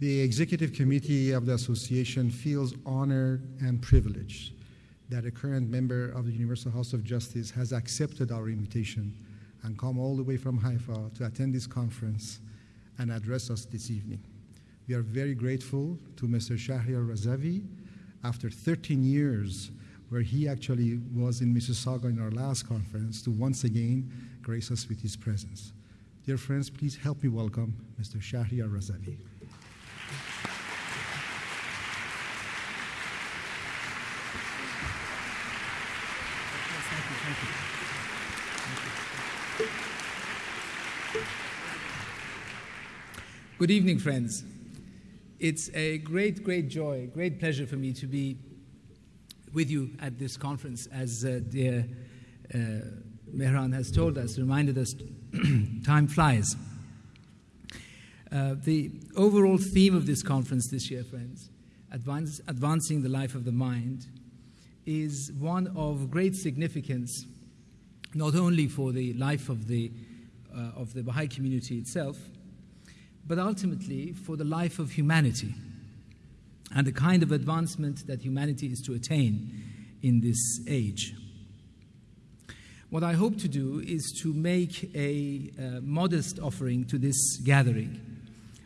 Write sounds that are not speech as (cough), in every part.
The executive committee of the association feels honored and privileged that a current member of the Universal House of Justice has accepted our invitation and come all the way from Haifa to attend this conference and address us this evening. We are very grateful to Mr. Shahriar Razavi after 13 years where he actually was in Mississauga in our last conference to once again grace us with his presence. Dear friends, please help me welcome Mr. Shahriar Razavi. Good evening, friends. It's a great, great joy, great pleasure for me to be with you at this conference. As uh, dear uh, Mehran has told us, reminded us, (clears throat) time flies. Uh, the overall theme of this conference this year, friends, advance, advancing the life of the mind, is one of great significance, not only for the life of the, uh, of the Baha'i community itself, but ultimately for the life of humanity and the kind of advancement that humanity is to attain in this age. What I hope to do is to make a uh, modest offering to this gathering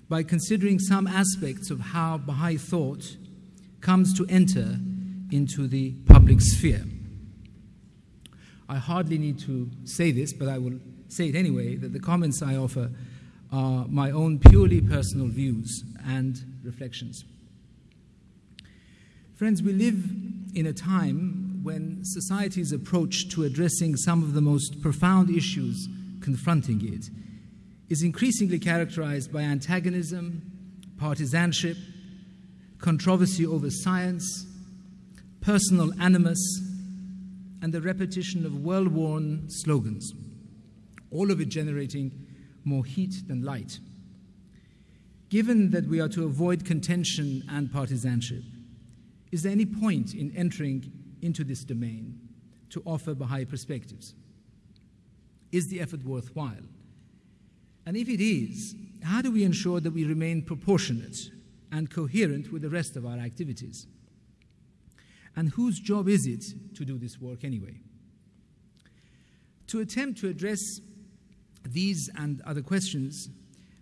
by considering some aspects of how Baha'i thought comes to enter into the public sphere. I hardly need to say this, but I will say it anyway that the comments I offer are my own purely personal views and reflections. Friends, we live in a time when society's approach to addressing some of the most profound issues confronting it is increasingly characterized by antagonism, partisanship, controversy over science, personal animus, and the repetition of well worn slogans, all of it generating more heat than light. Given that we are to avoid contention and partisanship, is there any point in entering into this domain to offer Baha'i perspectives? Is the effort worthwhile? And if it is, how do we ensure that we remain proportionate and coherent with the rest of our activities? And whose job is it to do this work anyway? To attempt to address these and other questions,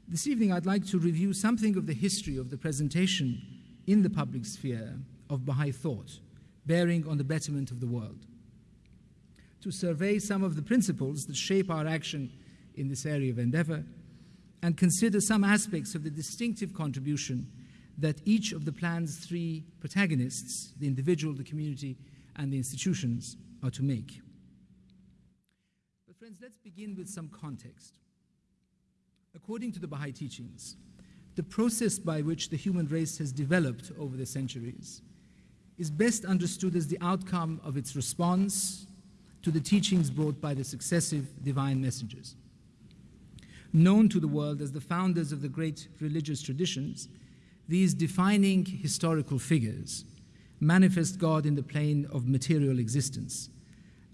this evening I'd like to review something of the history of the presentation in the public sphere of Baha'i thought, bearing on the betterment of the world. To survey some of the principles that shape our action in this area of endeavor, and consider some aspects of the distinctive contribution that each of the plan's three protagonists, the individual, the community, and the institutions, are to make. Friends, let's begin with some context. According to the Baha'i teachings, the process by which the human race has developed over the centuries is best understood as the outcome of its response to the teachings brought by the successive divine messengers. Known to the world as the founders of the great religious traditions, these defining historical figures manifest God in the plane of material existence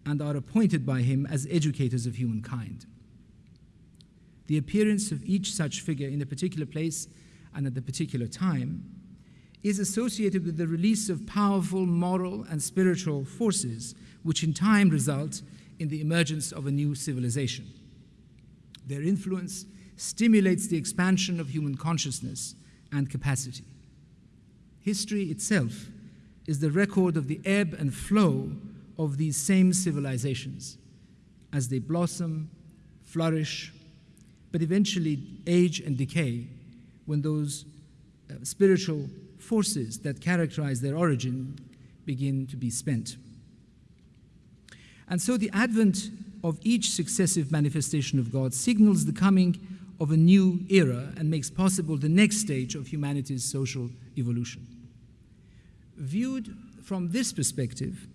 and are appointed by him as educators of humankind. The appearance of each such figure in a particular place and at a particular time is associated with the release of powerful moral and spiritual forces, which in time result in the emergence of a new civilization. Their influence stimulates the expansion of human consciousness and capacity. History itself is the record of the ebb and flow of these same civilizations as they blossom, flourish, but eventually age and decay when those uh, spiritual forces that characterize their origin begin to be spent. And so the advent of each successive manifestation of God signals the coming of a new era and makes possible the next stage of humanity's social evolution. Viewed from this perspective,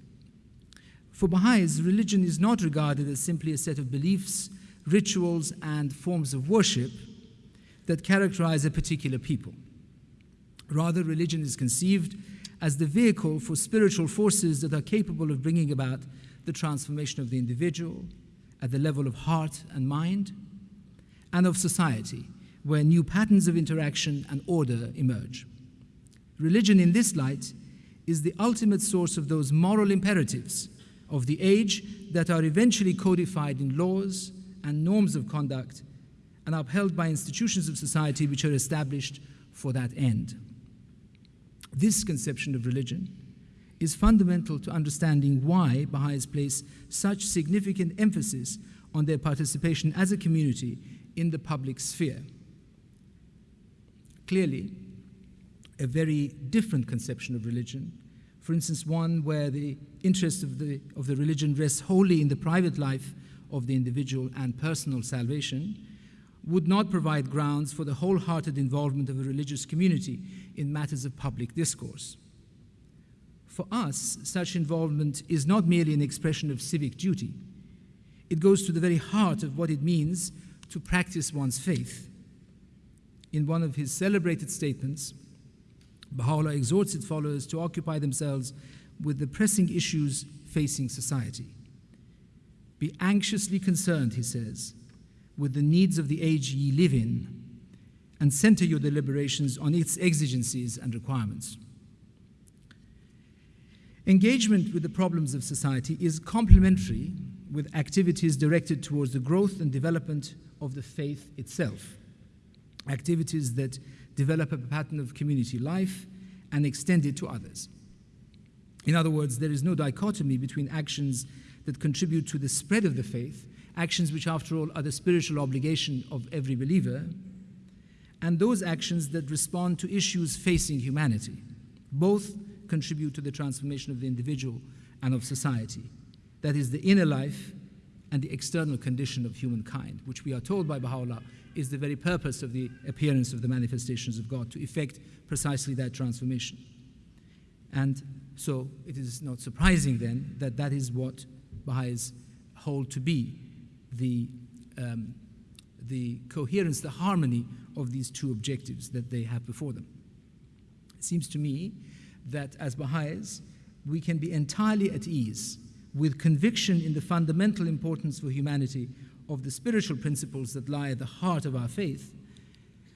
for Baha'is, religion is not regarded as simply a set of beliefs, rituals, and forms of worship that characterize a particular people. Rather, religion is conceived as the vehicle for spiritual forces that are capable of bringing about the transformation of the individual at the level of heart and mind and of society where new patterns of interaction and order emerge. Religion, in this light, is the ultimate source of those moral imperatives of the age that are eventually codified in laws and norms of conduct and upheld by institutions of society which are established for that end. This conception of religion is fundamental to understanding why Baha'is place such significant emphasis on their participation as a community in the public sphere. Clearly, a very different conception of religion, for instance, one where the interest of the, of the religion rests wholly in the private life of the individual and personal salvation, would not provide grounds for the wholehearted involvement of a religious community in matters of public discourse. For us, such involvement is not merely an expression of civic duty, it goes to the very heart of what it means to practice one's faith. In one of his celebrated statements, Baha'u'llah exhorts its followers to occupy themselves with the pressing issues facing society. Be anxiously concerned, he says, with the needs of the age ye live in, and center your deliberations on its exigencies and requirements. Engagement with the problems of society is complementary with activities directed towards the growth and development of the faith itself, activities that develop a pattern of community life and extend it to others. In other words, there is no dichotomy between actions that contribute to the spread of the faith actions which, after all, are the spiritual obligation of every believer, and those actions that respond to issues facing humanity. Both contribute to the transformation of the individual and of society. That is, the inner life and the external condition of humankind, which we are told by Baha'u'llah is the very purpose of the appearance of the manifestations of God, to effect precisely that transformation. And so it is not surprising then that that is what Baha'is hold to be the, um, the coherence, the harmony of these two objectives that they have before them. It seems to me that as Baha'is, we can be entirely at ease with conviction in the fundamental importance for humanity of the spiritual principles that lie at the heart of our faith,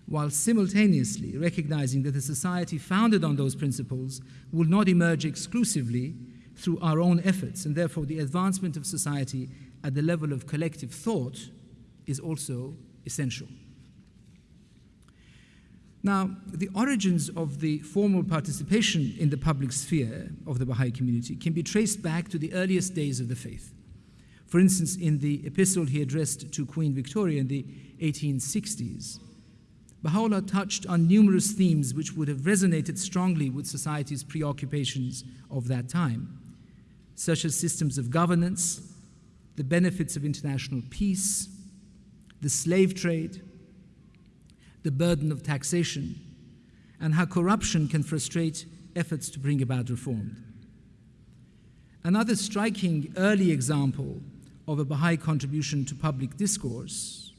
while simultaneously recognizing that a society founded on those principles will not emerge exclusively through our own efforts, and therefore the advancement of society at the level of collective thought is also essential. Now, the origins of the formal participation in the public sphere of the Baha'i community can be traced back to the earliest days of the faith. For instance, in the epistle he addressed to Queen Victoria in the 1860s, Baha'u'llah touched on numerous themes which would have resonated strongly with society's preoccupations of that time, such as systems of governance, the benefits of international peace, the slave trade, the burden of taxation, and how corruption can frustrate efforts to bring about reform. Another striking early example of a Baha'i contribution to public discourse,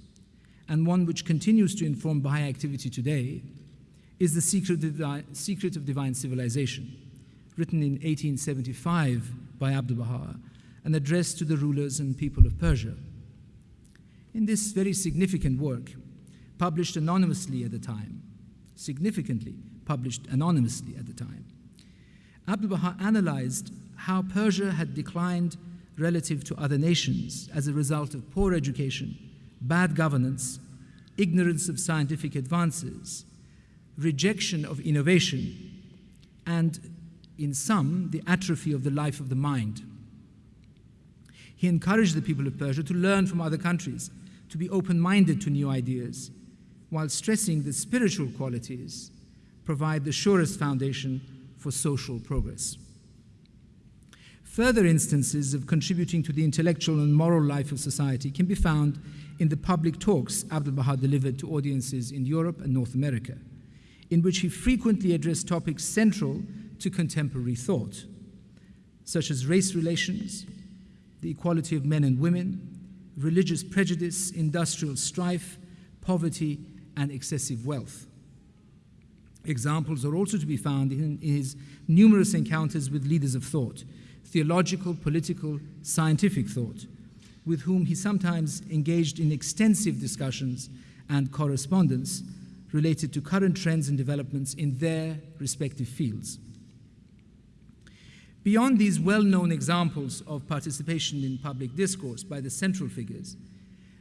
and one which continues to inform Baha'i activity today, is The Secret of Divine, Secret of Divine Civilization, written in 1875 by Abdu'l Baha and addressed to the rulers and people of Persia. In this very significant work, published anonymously at the time, significantly published anonymously at the time, Abdu'l Baha analyzed how Persia had declined relative to other nations as a result of poor education, bad governance, ignorance of scientific advances, rejection of innovation, and in some, the atrophy of the life of the mind. He encouraged the people of Persia to learn from other countries, to be open minded to new ideas, while stressing that spiritual qualities provide the surest foundation for social progress. Further instances of contributing to the intellectual and moral life of society can be found in the public talks Abdu'l Baha delivered to audiences in Europe and North America, in which he frequently addressed topics central to contemporary thought, such as race relations, the equality of men and women, religious prejudice, industrial strife, poverty, and excessive wealth. Examples are also to be found in his numerous encounters with leaders of thought, theological, political, scientific thought, with whom he sometimes engaged in extensive discussions and correspondence related to current trends and developments in their respective fields. Beyond these well known examples of participation in public discourse by the central figures,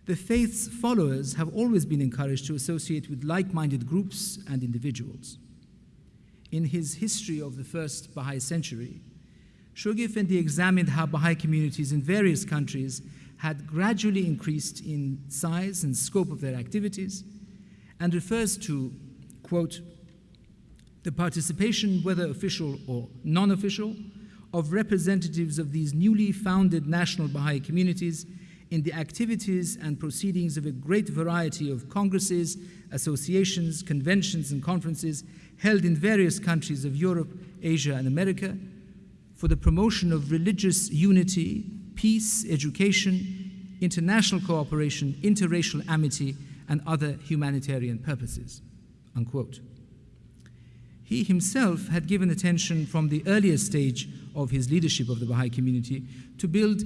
the faith's followers have always been encouraged to associate with like minded groups and individuals. In his History of the First Baha'i Century, Shoghi Effendi examined how Baha'i communities in various countries had gradually increased in size and scope of their activities and refers to, quote, the participation, whether official or non official, of representatives of these newly founded national Baha'i communities in the activities and proceedings of a great variety of congresses, associations, conventions, and conferences held in various countries of Europe, Asia, and America for the promotion of religious unity, peace, education, international cooperation, interracial amity, and other humanitarian purposes. Unquote. He himself had given attention from the earliest stage of his leadership of the Baha'i community to build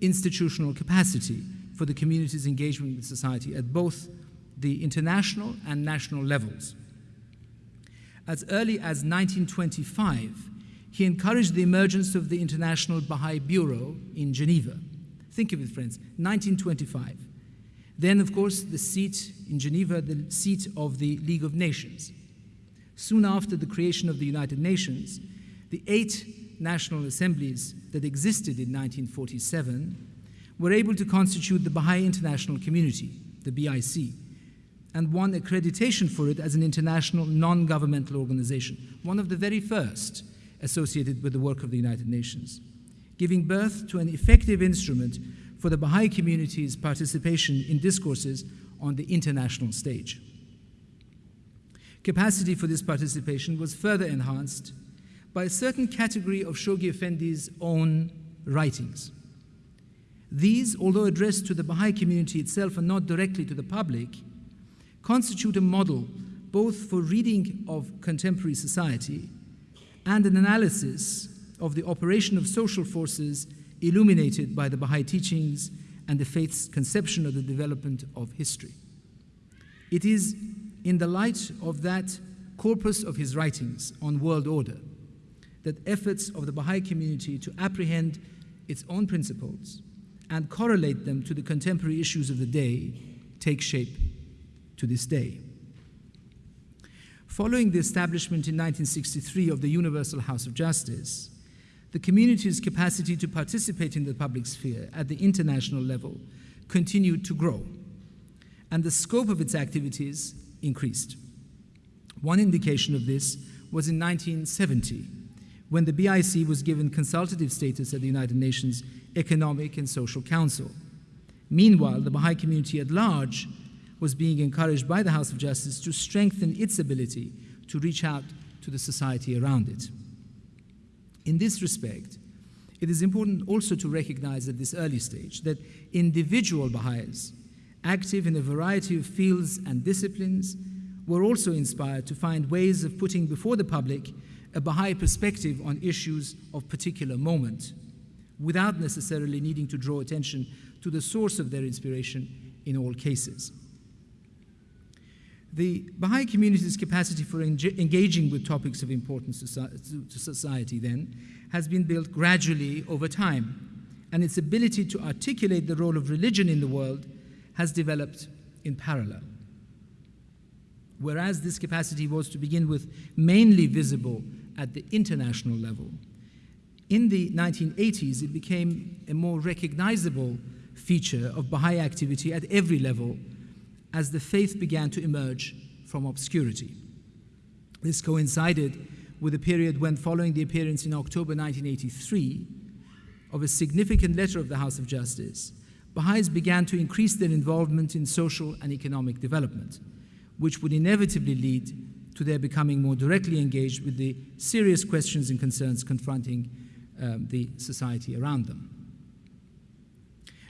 institutional capacity for the community's engagement with society at both the international and national levels. As early as 1925, he encouraged the emergence of the International Baha'i Bureau in Geneva. Think of it, friends, 1925. Then, of course, the seat in Geneva, the seat of the League of Nations. Soon after the creation of the United Nations, the eight national assemblies that existed in 1947 were able to constitute the Baha'i International Community, the BIC, and won accreditation for it as an international non governmental organization, one of the very first associated with the work of the United Nations, giving birth to an effective instrument for the Baha'i community's participation in discourses on the international stage. Capacity for this participation was further enhanced by a certain category of Shoghi Effendi's own writings. These, although addressed to the Baha'i community itself and not directly to the public, constitute a model both for reading of contemporary society and an analysis of the operation of social forces illuminated by the Baha'i teachings and the faith's conception of the development of history. It is in the light of that corpus of his writings on world order that efforts of the Baha'i community to apprehend its own principles and correlate them to the contemporary issues of the day take shape to this day. Following the establishment in 1963 of the Universal House of Justice, the community's capacity to participate in the public sphere at the international level continued to grow, and the scope of its activities increased. One indication of this was in 1970, when the BIC was given consultative status at the United Nations Economic and Social Council. Meanwhile, the Baha'i community at large was being encouraged by the House of Justice to strengthen its ability to reach out to the society around it. In this respect, it is important also to recognize at this early stage that individual Baha'is, active in a variety of fields and disciplines, were also inspired to find ways of putting before the public a Baha'i perspective on issues of particular moment, without necessarily needing to draw attention to the source of their inspiration in all cases. The Baha'i community's capacity for engaging with topics of importance to society, then, has been built gradually over time, and its ability to articulate the role of religion in the world has developed in parallel. Whereas this capacity was to begin with mainly visible at the international level, in the 1980s it became a more recognizable feature of Baha'i activity at every level as the faith began to emerge from obscurity. This coincided with a period when, following the appearance in October 1983 of a significant letter of the House of Justice, Baha'is began to increase their involvement in social and economic development, which would inevitably lead to their becoming more directly engaged with the serious questions and concerns confronting um, the society around them.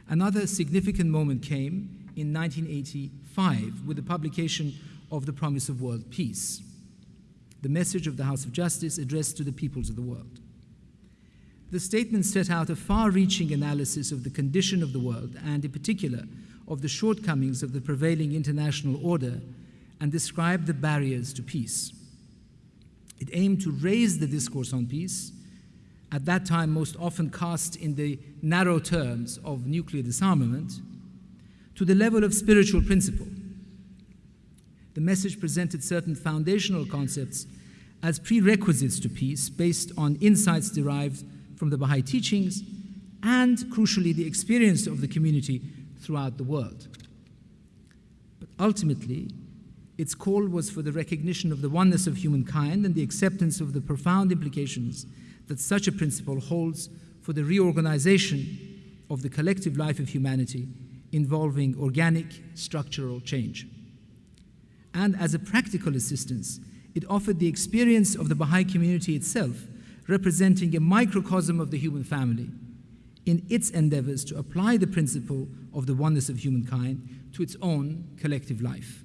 Another significant moment came in 1985 with the publication of the Promise of World Peace, the message of the House of Justice addressed to the peoples of the world. The statement set out a far reaching analysis of the condition of the world and, in particular, of the shortcomings of the prevailing international order and described the barriers to peace. It aimed to raise the discourse on peace, at that time most often cast in the narrow terms of nuclear disarmament, to the level of spiritual principle. The message presented certain foundational concepts as prerequisites to peace based on insights derived from the Baha'i teachings and, crucially, the experience of the community throughout the world. But ultimately, its call was for the recognition of the oneness of humankind and the acceptance of the profound implications that such a principle holds for the reorganization of the collective life of humanity involving organic structural change. And as a practical assistance, it offered the experience of the Baha'i community itself, representing a microcosm of the human family, in its endeavors to apply the principle of the oneness of humankind to its own collective life.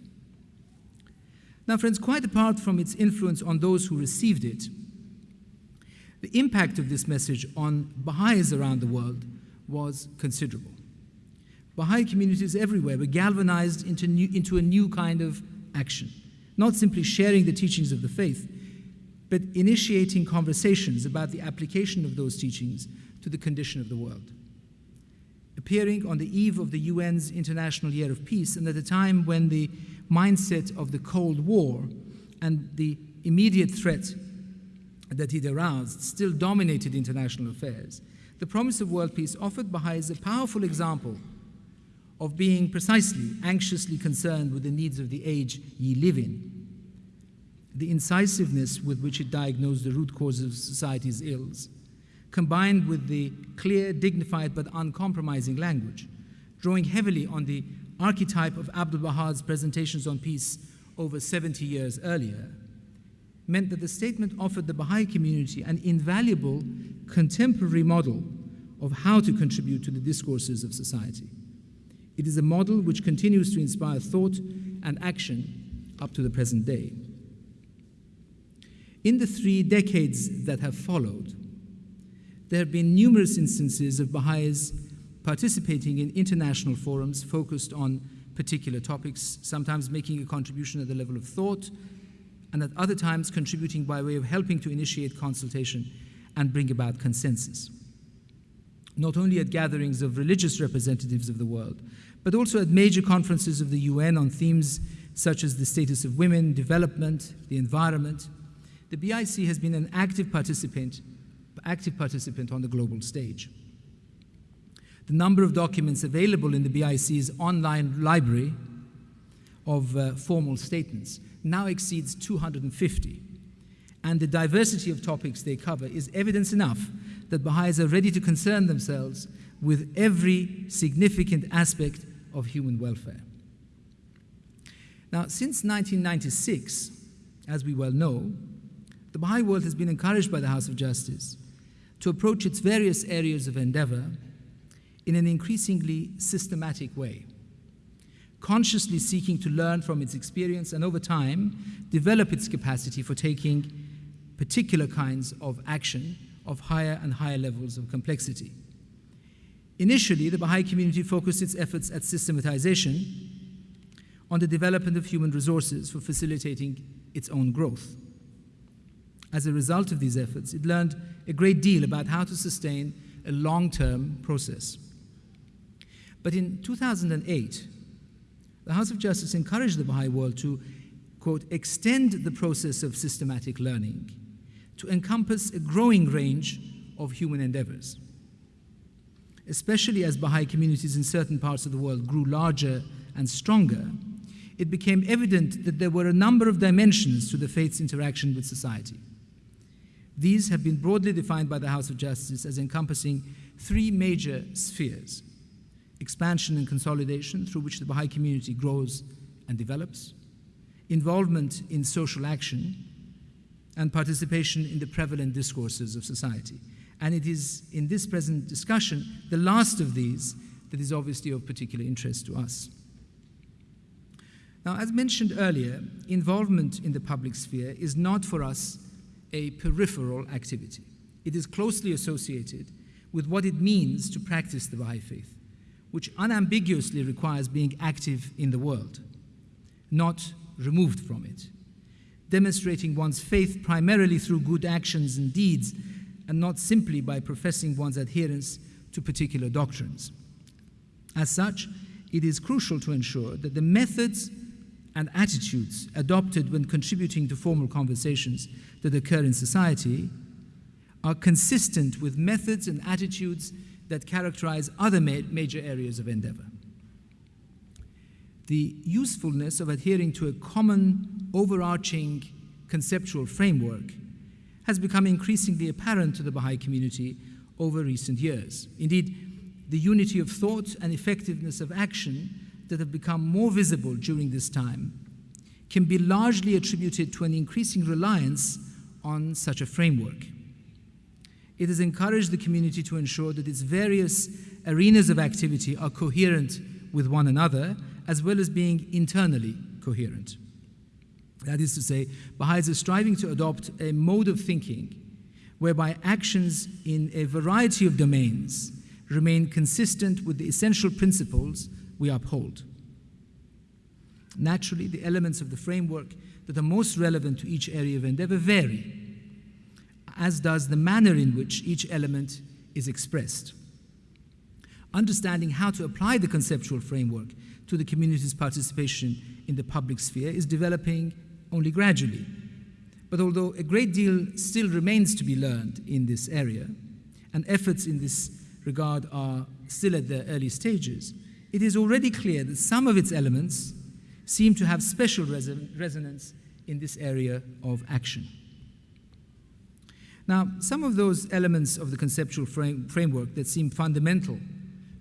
Now, friends, quite apart from its influence on those who received it, the impact of this message on Baha'is around the world was considerable. Baha'i communities everywhere were galvanized into, new, into a new kind of action, not simply sharing the teachings of the faith, but initiating conversations about the application of those teachings to the condition of the world. Appearing on the eve of the UN's International Year of Peace, and at a time when the mindset of the Cold War and the immediate threat that it aroused still dominated international affairs, the promise of world peace offered Baha'is a powerful example of being precisely anxiously concerned with the needs of the age ye live in. The incisiveness with which it diagnosed the root causes of society's ills, combined with the clear, dignified, but uncompromising language, drawing heavily on the archetype of Abdul Baha's presentations on peace over 70 years earlier, meant that the statement offered the Baha'i community an invaluable contemporary model of how to contribute to the discourses of society. It is a model which continues to inspire thought and action up to the present day. In the three decades that have followed, there have been numerous instances of Baha'is participating in international forums focused on particular topics, sometimes making a contribution at the level of thought, and at other times contributing by way of helping to initiate consultation and bring about consensus not only at gatherings of religious representatives of the world, but also at major conferences of the UN on themes such as the status of women, development, the environment. The BIC has been an active participant, active participant on the global stage. The number of documents available in the BIC's online library of uh, formal statements now exceeds 250, and the diversity of topics they cover is evidence enough that Baha'is are ready to concern themselves with every significant aspect of human welfare. Now, since 1996, as we well know, the Baha'i world has been encouraged by the House of Justice to approach its various areas of endeavor in an increasingly systematic way, consciously seeking to learn from its experience and over time develop its capacity for taking particular kinds of action of higher and higher levels of complexity. Initially, the Baha'i community focused its efforts at systematization on the development of human resources for facilitating its own growth. As a result of these efforts, it learned a great deal about how to sustain a long term process. But in 2008, the House of Justice encouraged the Baha'i world to, quote, extend the process of systematic learning to encompass a growing range of human endeavors. Especially as Baha'i communities in certain parts of the world grew larger and stronger, it became evident that there were a number of dimensions to the faith's interaction with society. These have been broadly defined by the House of Justice as encompassing three major spheres expansion and consolidation, through which the Baha'i community grows and develops, involvement in social action, and participation in the prevalent discourses of society. And it is in this present discussion, the last of these, that is obviously of particular interest to us. Now, as mentioned earlier, involvement in the public sphere is not for us a peripheral activity. It is closely associated with what it means to practice the Baha'i faith, which unambiguously requires being active in the world, not removed from it, demonstrating one's faith primarily through good actions and deeds, and not simply by professing one's adherence to particular doctrines. As such, it is crucial to ensure that the methods and attitudes adopted when contributing to formal conversations that occur in society are consistent with methods and attitudes that characterize other ma- major areas of endeavor. The usefulness of adhering to a common, overarching conceptual framework has become increasingly apparent to the Baha'i community over recent years. Indeed, the unity of thought and effectiveness of action that have become more visible during this time can be largely attributed to an increasing reliance on such a framework. It has encouraged the community to ensure that its various arenas of activity are coherent with one another, as well as being internally coherent. That is to say, Baha'is are striving to adopt a mode of thinking whereby actions in a variety of domains remain consistent with the essential principles we uphold. Naturally, the elements of the framework that are most relevant to each area of endeavor vary, as does the manner in which each element is expressed. Understanding how to apply the conceptual framework to the community's participation in the public sphere is developing only gradually. But although a great deal still remains to be learned in this area, and efforts in this regard are still at their early stages, it is already clear that some of its elements seem to have special reson- resonance in this area of action. Now, some of those elements of the conceptual frame- framework that seem fundamental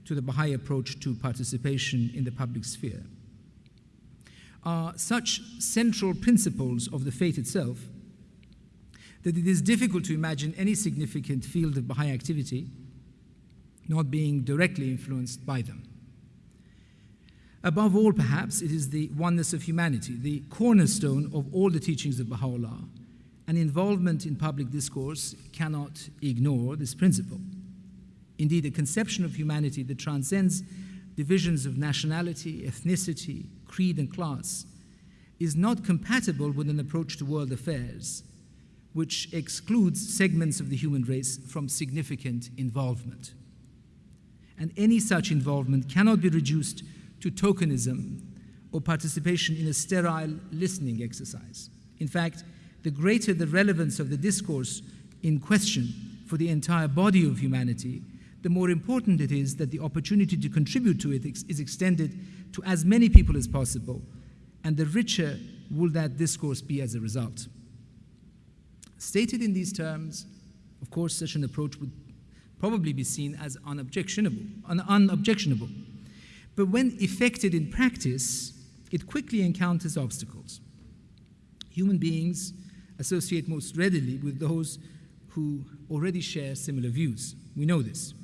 to the Baha'i approach to participation in the public sphere are such central principles of the faith itself that it is difficult to imagine any significant field of Baha'i activity not being directly influenced by them. Above all, perhaps, it is the oneness of humanity, the cornerstone of all the teachings of Baha'u'llah, and involvement in public discourse cannot ignore this principle. Indeed, a conception of humanity that transcends divisions of nationality, ethnicity, creed, and class is not compatible with an approach to world affairs which excludes segments of the human race from significant involvement and any such involvement cannot be reduced to tokenism or participation in a sterile listening exercise. In fact, the greater the relevance of the discourse in question for the entire body of humanity, the more important it is that the opportunity to contribute to it is extended to as many people as possible, and the richer will that discourse be as a result. Stated in these terms, of course, such an approach would probably be seen as unobjectionable, un- unobjectionable. But when effected in practice, it quickly encounters obstacles. Human beings associate most readily with those who already share similar views. We know this.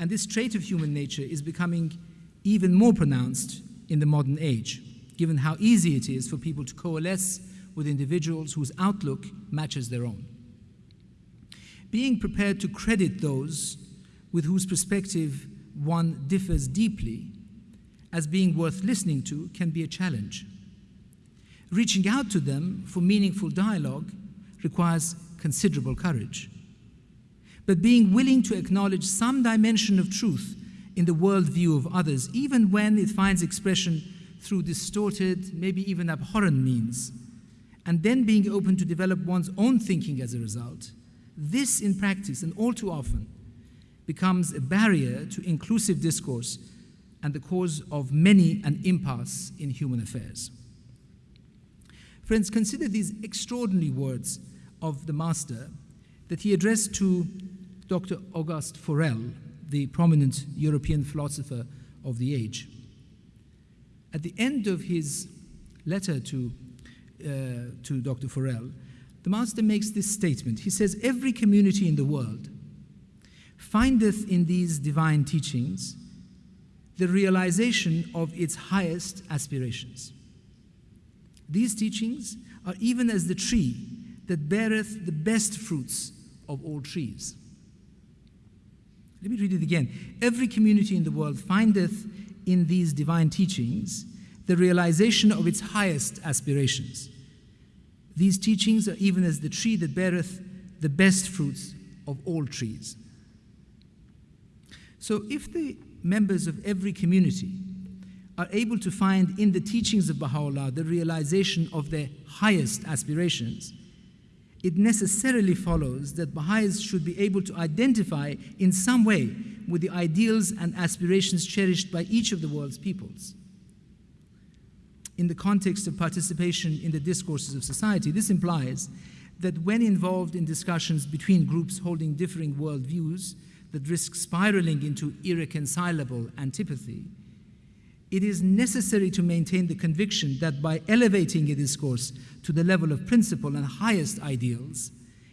And this trait of human nature is becoming even more pronounced in the modern age, given how easy it is for people to coalesce with individuals whose outlook matches their own being prepared to credit those with whose perspective one differs deeply as being worth listening to can be a challenge. Reaching out to them for meaningful dialogue requires considerable courage. But being willing to acknowledge some dimension of truth in the worldview of others, even when it finds expression through distorted, maybe even abhorrent means, and then being open to develop one's own thinking as a result, this, in practice, and all too often, becomes a barrier to inclusive discourse and the cause of many an impasse in human affairs. Friends, consider these extraordinary words of the Master that he addressed to Dr. Auguste Forel, the prominent European philosopher of the age. At the end of his letter to, uh, to Dr. Forel, the Master makes this statement. He says, Every community in the world findeth in these divine teachings the realization of its highest aspirations. These teachings are even as the tree that beareth the best fruits of all trees. Let me read it again. Every community in the world findeth in these divine teachings the realization of its highest aspirations. These teachings are even as the tree that beareth the best fruits of all trees. So, if the members of every community are able to find in the teachings of Baha'u'llah the realization of their highest aspirations, it necessarily follows that Baha'is should be able to identify in some way with the ideals and aspirations cherished by each of the world's peoples. In the context of participation in the discourses of society, this implies that when involved in discussions between groups holding differing worldviews that risk spiraling into irreconcilable antipathy, it is necessary to maintain the conviction that by elevating a discourse to the level of principle and highest ideals,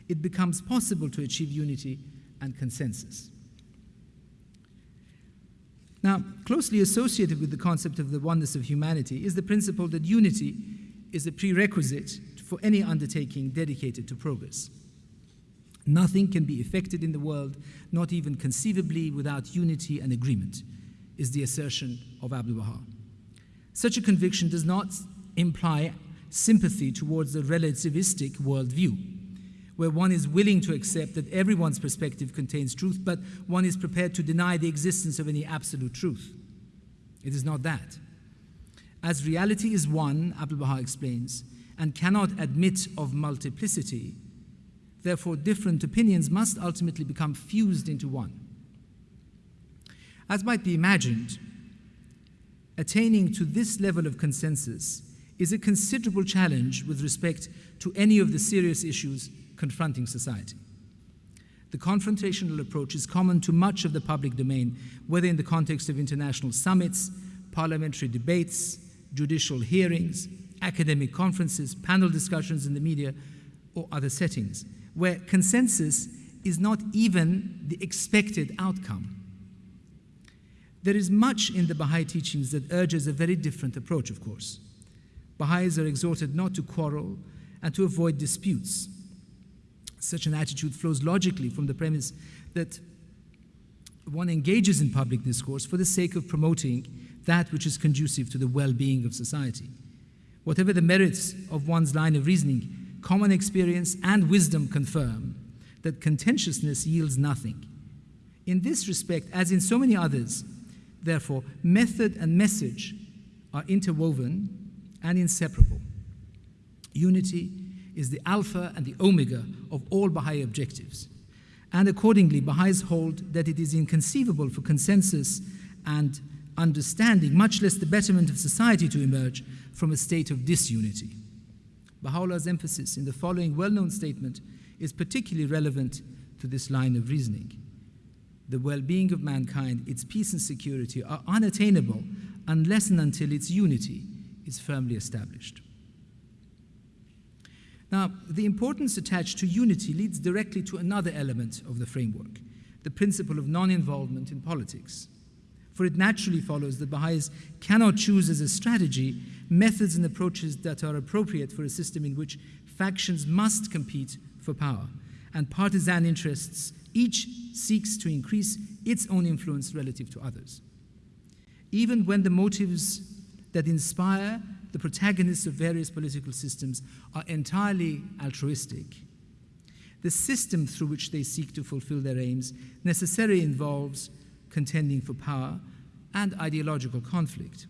it becomes possible to achieve unity and consensus. Now, closely associated with the concept of the oneness of humanity is the principle that unity is a prerequisite for any undertaking dedicated to progress. Nothing can be effected in the world, not even conceivably, without unity and agreement is the assertion of Abdu'l Baha. Such a conviction does not imply sympathy towards the relativistic worldview, where one is willing to accept that everyone's perspective contains truth, but one is prepared to deny the existence of any absolute truth. It is not that. As reality is one, Abdu'l Baha explains, and cannot admit of multiplicity, therefore different opinions must ultimately become fused into one. As might be imagined, attaining to this level of consensus is a considerable challenge with respect to any of the serious issues confronting society. The confrontational approach is common to much of the public domain, whether in the context of international summits, parliamentary debates, judicial hearings, academic conferences, panel discussions in the media, or other settings, where consensus is not even the expected outcome. There is much in the Baha'i teachings that urges a very different approach, of course. Baha'is are exhorted not to quarrel and to avoid disputes. Such an attitude flows logically from the premise that one engages in public discourse for the sake of promoting that which is conducive to the well being of society. Whatever the merits of one's line of reasoning, common experience and wisdom confirm that contentiousness yields nothing. In this respect, as in so many others, Therefore, method and message are interwoven and inseparable. Unity is the alpha and the omega of all Baha'i objectives. And accordingly, Baha'is hold that it is inconceivable for consensus and understanding, much less the betterment of society, to emerge from a state of disunity. Baha'u'llah's emphasis in the following well known statement is particularly relevant to this line of reasoning the well being of mankind, its peace and security are unattainable unless and until its unity is firmly established. Now, the importance attached to unity leads directly to another element of the framework the principle of non involvement in politics. For it naturally follows that Baha'is cannot choose as a strategy methods and approaches that are appropriate for a system in which factions must compete for power and partisan interests each seeks to increase its own influence relative to others. Even when the motives that inspire the protagonists of various political systems are entirely altruistic, the system through which they seek to fulfill their aims necessarily involves contending for power and ideological conflict,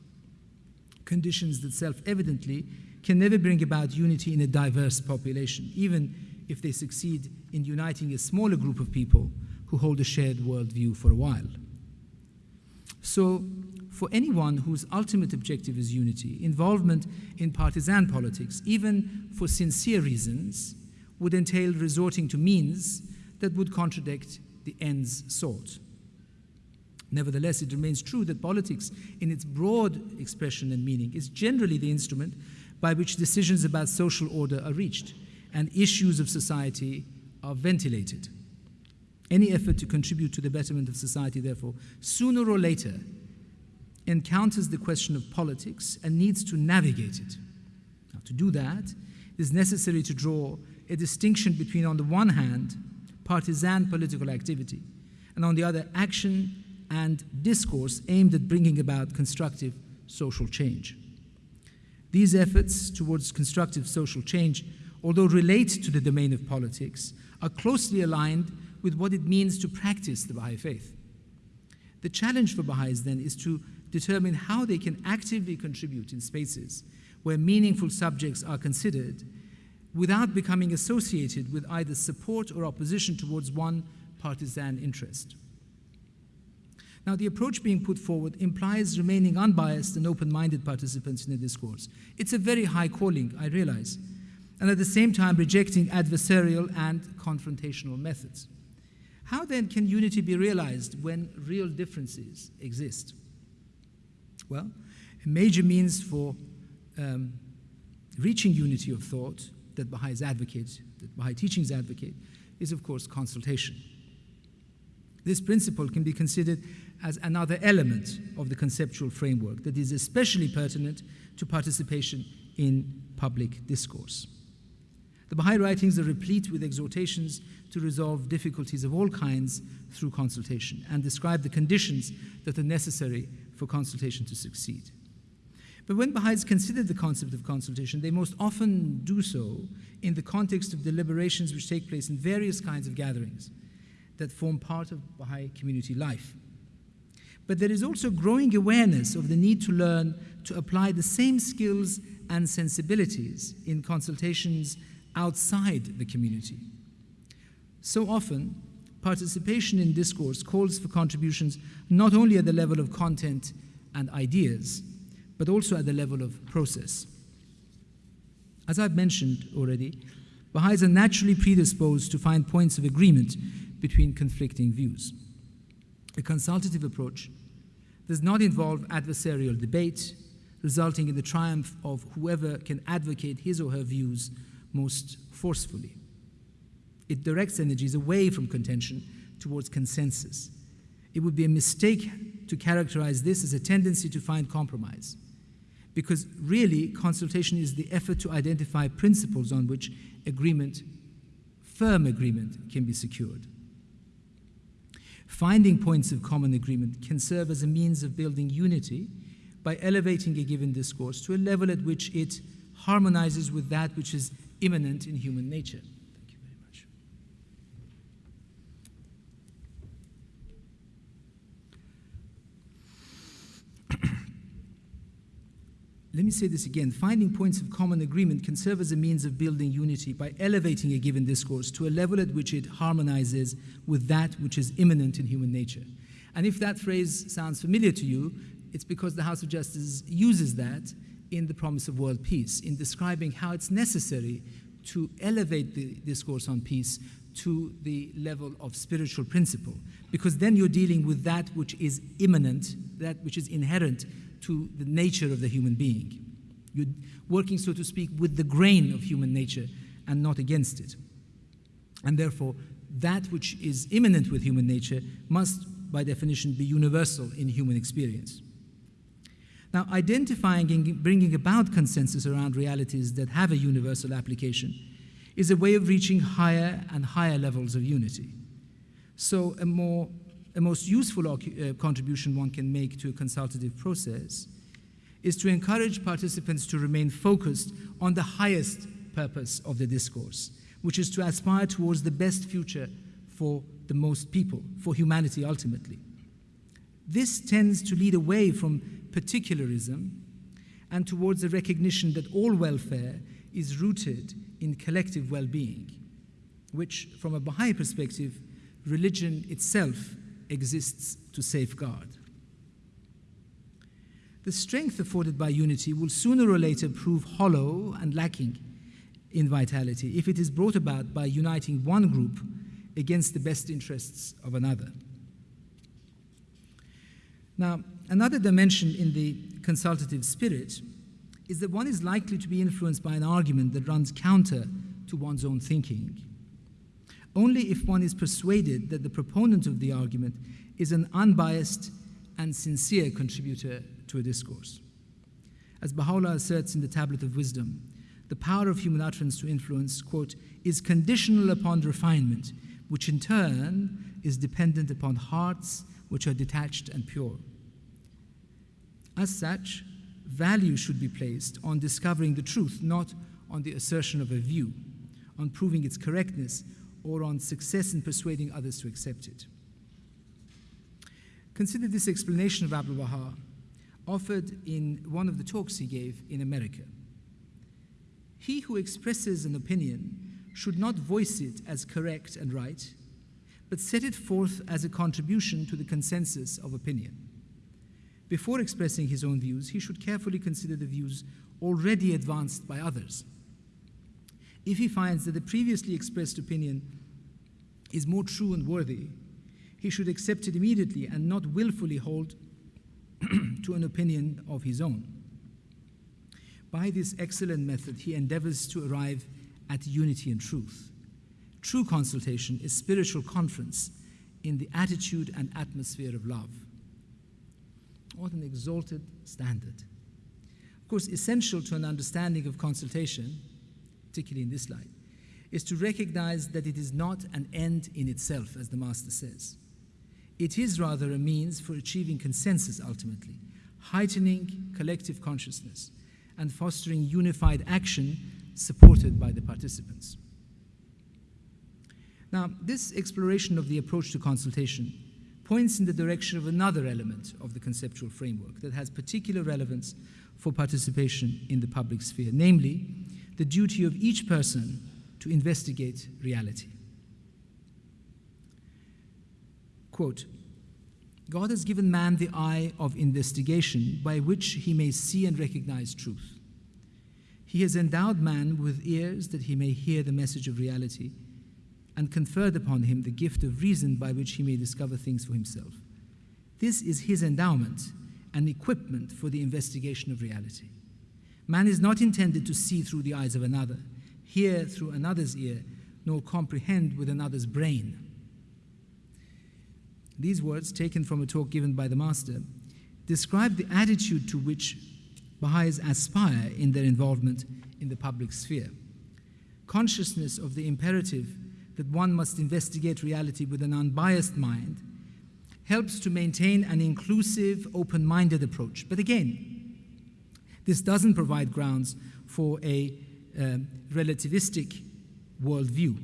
conditions that self evidently can never bring about unity in a diverse population, even if they succeed in uniting a smaller group of people who hold a shared worldview for a while. So, for anyone whose ultimate objective is unity, involvement in partisan politics, even for sincere reasons, would entail resorting to means that would contradict the ends sought. Nevertheless, it remains true that politics, in its broad expression and meaning, is generally the instrument by which decisions about social order are reached and issues of society are ventilated. Any effort to contribute to the betterment of society, therefore, sooner or later encounters the question of politics and needs to navigate it. Now, to do that, it is necessary to draw a distinction between, on the one hand, partisan political activity, and on the other, action and discourse aimed at bringing about constructive social change. These efforts towards constructive social change, although relate to the domain of politics, are closely aligned with what it means to practice the Baha'i faith. The challenge for Baha'is then is to determine how they can actively contribute in spaces where meaningful subjects are considered without becoming associated with either support or opposition towards one partisan interest. Now, the approach being put forward implies remaining unbiased and open minded participants in the discourse. It's a very high calling, I realize, and at the same time rejecting adversarial and confrontational methods. How then can unity be realized when real differences exist? Well, a major means for um, reaching unity of thought that Baha'is advocate, that Baha'i teachings advocate, is of course consultation. This principle can be considered as another element of the conceptual framework that is especially pertinent to participation in public discourse. The Baha'i writings are replete with exhortations to resolve difficulties of all kinds through consultation and describe the conditions that are necessary for consultation to succeed. But when Baha'is consider the concept of consultation, they most often do so in the context of deliberations which take place in various kinds of gatherings that form part of Baha'i community life. But there is also growing awareness of the need to learn to apply the same skills and sensibilities in consultations outside the community. So often, participation in discourse calls for contributions not only at the level of content and ideas, but also at the level of process. As I've mentioned already, Baha'is are naturally predisposed to find points of agreement between conflicting views. A consultative approach does not involve adversarial debate, resulting in the triumph of whoever can advocate his or her views most forcefully. It directs energies away from contention towards consensus. It would be a mistake to characterize this as a tendency to find compromise, because really, consultation is the effort to identify principles on which agreement, firm agreement, can be secured. Finding points of common agreement can serve as a means of building unity by elevating a given discourse to a level at which it harmonizes with that which is immanent in human nature. Thank you very much. (clears throat) Let me say this again. Finding points of common agreement can serve as a means of building unity by elevating a given discourse to a level at which it harmonizes with that which is immanent in human nature. And if that phrase sounds familiar to you, it's because the House of Justice uses that in the promise of world peace, in describing how it's necessary to elevate the discourse on peace to the level of spiritual principle, because then you're dealing with that which is immanent, that which is inherent to the nature of the human being. You're working, so to speak, with the grain of human nature and not against it. And therefore, that which is immanent with human nature must, by definition, be universal in human experience. Now, identifying and bringing about consensus around realities that have a universal application is a way of reaching higher and higher levels of unity. So, a more a most useful uh, contribution one can make to a consultative process is to encourage participants to remain focused on the highest purpose of the discourse, which is to aspire towards the best future for the most people, for humanity ultimately. This tends to lead away from particularism and towards a recognition that all welfare is rooted in collective well being, which, from a Baha'i perspective, religion itself exists to safeguard. The strength afforded by unity will sooner or later prove hollow and lacking in vitality if it is brought about by uniting one group against the best interests of another. Now, another dimension in the consultative spirit is that one is likely to be influenced by an argument that runs counter to one's own thinking only if one is persuaded that the proponent of the argument is an unbiased and sincere contributor to a discourse. As Baha'u'llah asserts in the Tablet of Wisdom, the power of human utterance to influence, quote, is conditional upon refinement, which in turn is dependent upon hearts which are detached and pure. As such, value should be placed on discovering the truth, not on the assertion of a view, on proving its correctness, or on success in persuading others to accept it. Consider this explanation of Abdul Baha, offered in one of the talks he gave in America. He who expresses an opinion should not voice it as correct and right, but set it forth as a contribution to the consensus of opinion. Before expressing his own views, he should carefully consider the views already advanced by others. If he finds that the previously expressed opinion is more true and worthy, he should accept it immediately and not willfully hold (clears throat) to an opinion of his own. By this excellent method, he endeavors to arrive at unity and truth. True consultation is spiritual conference in the attitude and atmosphere of love. What an exalted standard. Of course, essential to an understanding of consultation, particularly in this light, is to recognize that it is not an end in itself, as the Master says. It is rather a means for achieving consensus ultimately, heightening collective consciousness, and fostering unified action supported by the participants. Now, this exploration of the approach to consultation points in the direction of another element of the conceptual framework that has particular relevance for participation in the public sphere, namely, the duty of each person to investigate reality. Quote, God has given man the eye of investigation by which he may see and recognize truth. He has endowed man with ears that he may hear the message of reality and conferred upon him the gift of reason by which he may discover things for himself. This is his endowment and equipment for the investigation of reality. Man is not intended to see through the eyes of another, hear through another's ear, nor comprehend with another's brain. These words, taken from a talk given by the Master, describe the attitude to which Baha'is aspire in their involvement in the public sphere. Consciousness of the imperative that one must investigate reality with an unbiased mind helps to maintain an inclusive, open minded approach. But again, this doesn't provide grounds for a uh, relativistic worldview,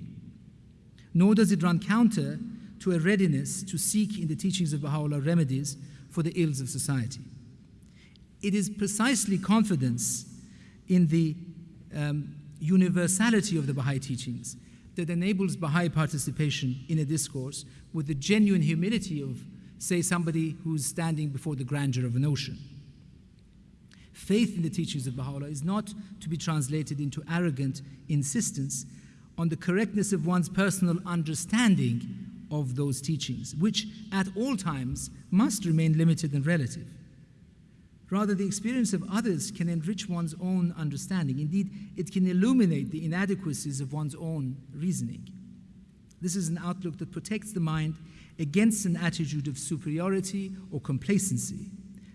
nor does it run counter to a readiness to seek in the teachings of Baha'u'llah remedies for the ills of society. It is precisely confidence in the um, universality of the Baha'i teachings that enables Baha'i participation in a discourse with the genuine humility of, say, somebody who's standing before the grandeur of an ocean. Faith in the teachings of Baha'u'llah is not to be translated into arrogant insistence on the correctness of one's personal understanding of those teachings, which at all times must remain limited and relative. Rather, the experience of others can enrich one's own understanding. Indeed, it can illuminate the inadequacies of one's own reasoning. This is an outlook that protects the mind against an attitude of superiority or complacency.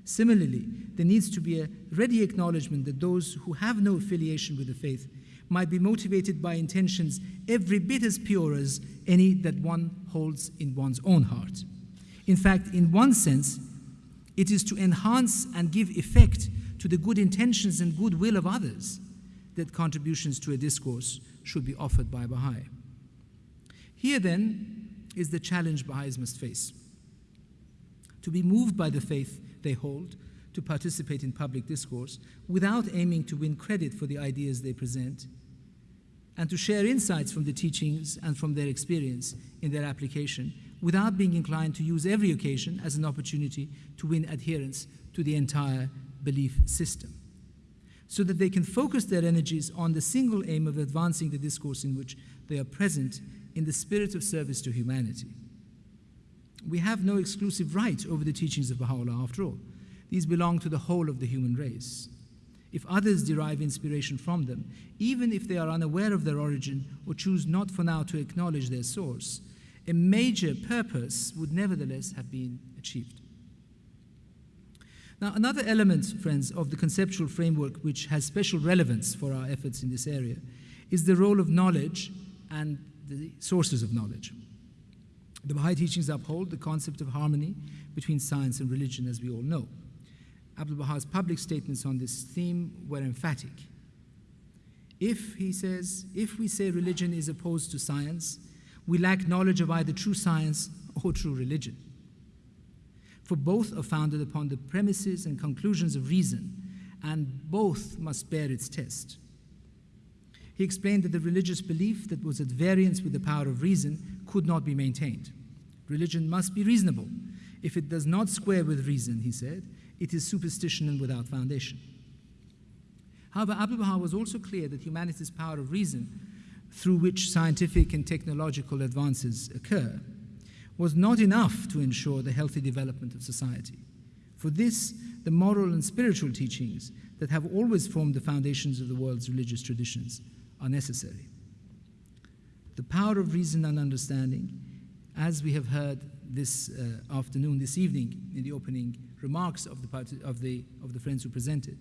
Similarly, there needs to be a ready acknowledgement that those who have no affiliation with the faith might be motivated by intentions every bit as pure as any that one holds in one's own heart. In fact, in one sense, it is to enhance and give effect to the good intentions and goodwill of others that contributions to a discourse should be offered by Baha'i. Here, then, is the challenge Baha'is must face. To be moved by the faith they hold, to participate in public discourse without aiming to win credit for the ideas they present, and to share insights from the teachings and from their experience in their application without being inclined to use every occasion as an opportunity to win adherence to the entire belief system, so that they can focus their energies on the single aim of advancing the discourse in which they are present in the spirit of service to humanity. We have no exclusive right over the teachings of Baha'u'llah after all. These belong to the whole of the human race. If others derive inspiration from them, even if they are unaware of their origin or choose not for now to acknowledge their source, a major purpose would nevertheless have been achieved. Now, another element, friends, of the conceptual framework which has special relevance for our efforts in this area is the role of knowledge and the sources of knowledge. The Baha'i teachings uphold the concept of harmony between science and religion, as we all know. Abdul Baha's public statements on this theme were emphatic. If, he says, if we say religion is opposed to science, we lack knowledge of either true science or true religion. For both are founded upon the premises and conclusions of reason, and both must bear its test. He explained that the religious belief that was at variance with the power of reason could not be maintained. Religion must be reasonable. If it does not square with reason, he said, it is superstition and without foundation. However, Abdul Baha was also clear that humanity's power of reason, through which scientific and technological advances occur, was not enough to ensure the healthy development of society. For this, the moral and spiritual teachings that have always formed the foundations of the world's religious traditions are necessary. The power of reason and understanding, as we have heard this uh, afternoon, this evening, in the opening remarks of the, of, the, of the friends who presented,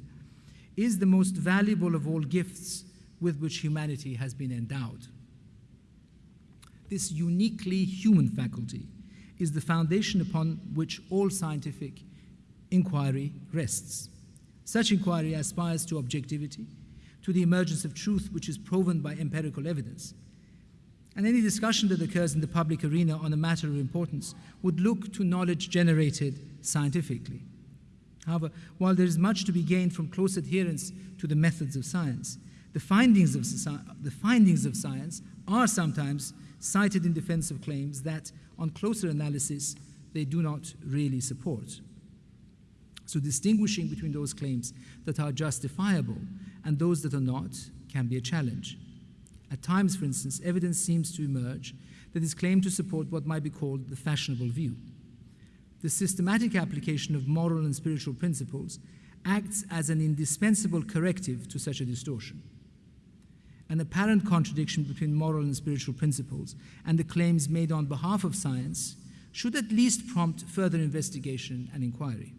is the most valuable of all gifts with which humanity has been endowed. This uniquely human faculty is the foundation upon which all scientific inquiry rests. Such inquiry aspires to objectivity, to the emergence of truth which is proven by empirical evidence. And any discussion that occurs in the public arena on a matter of importance would look to knowledge generated scientifically. However, while there is much to be gained from close adherence to the methods of science, the findings of, the findings of science are sometimes cited in defense of claims that, on closer analysis, they do not really support. So, distinguishing between those claims that are justifiable and those that are not can be a challenge. At times, for instance, evidence seems to emerge that is claimed to support what might be called the fashionable view. The systematic application of moral and spiritual principles acts as an indispensable corrective to such a distortion. An apparent contradiction between moral and spiritual principles and the claims made on behalf of science should at least prompt further investigation and inquiry.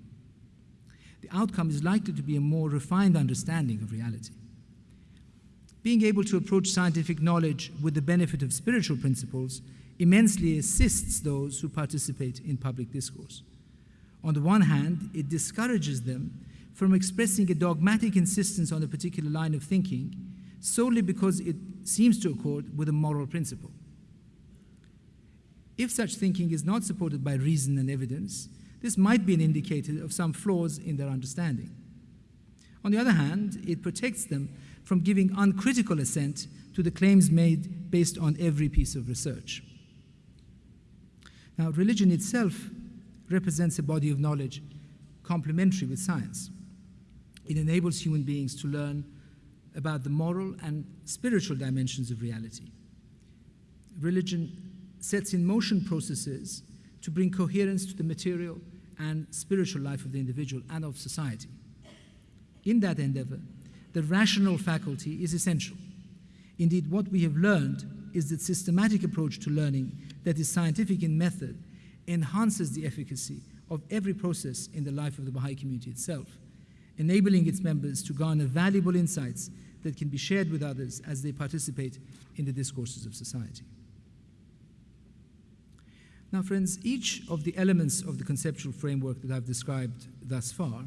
The outcome is likely to be a more refined understanding of reality. Being able to approach scientific knowledge with the benefit of spiritual principles immensely assists those who participate in public discourse. On the one hand, it discourages them from expressing a dogmatic insistence on a particular line of thinking solely because it seems to accord with a moral principle. If such thinking is not supported by reason and evidence, this might be an indicator of some flaws in their understanding. On the other hand, it protects them from giving uncritical assent to the claims made based on every piece of research. Now, religion itself represents a body of knowledge complementary with science. It enables human beings to learn about the moral and spiritual dimensions of reality. Religion sets in motion processes to bring coherence to the material and spiritual life of the individual and of society. In that endeavor, the rational faculty is essential. Indeed, what we have learned is that systematic approach to learning that is scientific in method enhances the efficacy of every process in the life of the Baha'i community itself, enabling its members to garner valuable insights that can be shared with others as they participate in the discourses of society. Now, friends, each of the elements of the conceptual framework that I've described thus far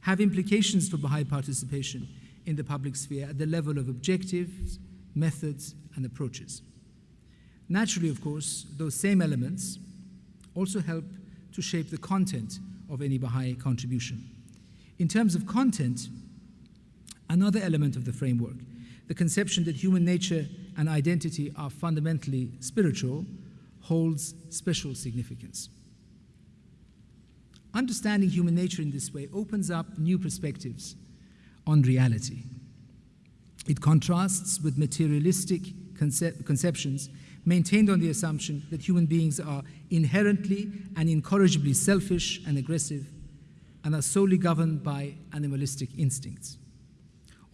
have implications for Baha'i participation in the public sphere at the level of objectives, methods, and approaches. Naturally, of course, those same elements also help to shape the content of any Baha'i contribution. In terms of content, another element of the framework, the conception that human nature and identity are fundamentally spiritual, holds special significance. Understanding human nature in this way opens up new perspectives on reality. It contrasts with materialistic concep conceptions maintained on the assumption that human beings are inherently and incorrigibly selfish and aggressive and are solely governed by animalistic instincts.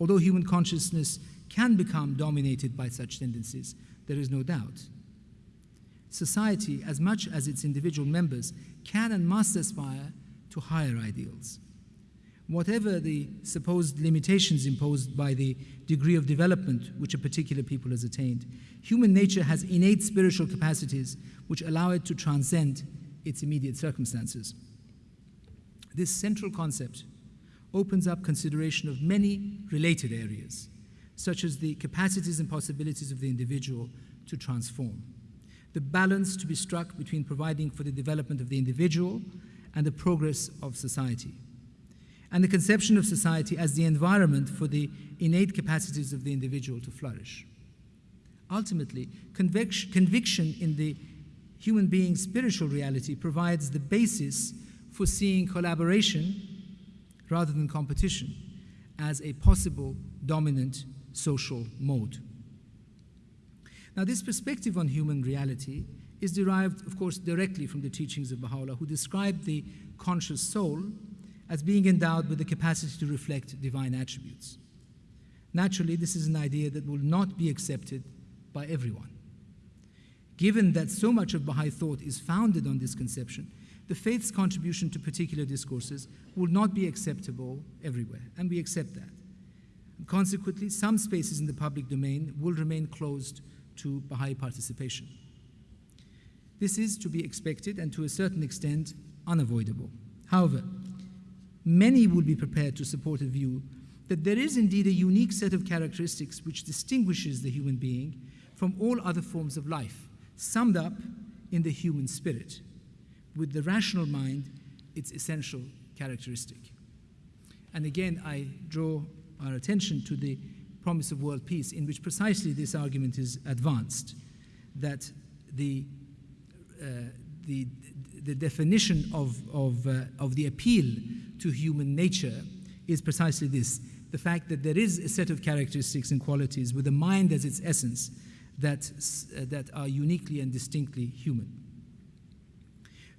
Although human consciousness can become dominated by such tendencies, there is no doubt. Society, as much as its individual members, can and must aspire to higher ideals. whatever the supposed limitations imposed by the degree of development which a particular people has attained, human nature has innate spiritual capacities which allow it to transcend its immediate circumstances. This central concept opens up consideration of many related areas, such as the capacities and possibilities of the individual to transform, the balance to be struck between providing for the development of the individual and the progress of society, and the conception of society as the environment for the innate capacities of the individual to flourish. Ultimately, conviction in the human being's spiritual reality provides the basis for seeing collaboration rather than competition as a possible dominant social mode. Now, this perspective on human reality is derived, of course, directly from the teachings of Baha'u'llah, who described the conscious soul as being endowed with the capacity to reflect divine attributes. Naturally, this is an idea that will not be accepted by everyone. Given that so much of Baha'i thought is founded on this conception, the faith's contribution to particular discourses will not be acceptable everywhere, and we accept that. And consequently, some spaces in the public domain will remain closed to Baha'i participation. This is to be expected and to a certain extent unavoidable. However, many will be prepared to support a view that there is indeed a unique set of characteristics which distinguishes the human being from all other forms of life, summed up in the human spirit, with the rational mind its essential characteristic. And again, I draw our attention to the promise of world peace, in which precisely this argument is advanced that the, uh, the, the definition of, of, uh, of the appeal to human nature is precisely this the fact that there is a set of characteristics and qualities with the mind as its essence that, uh, that are uniquely and distinctly human.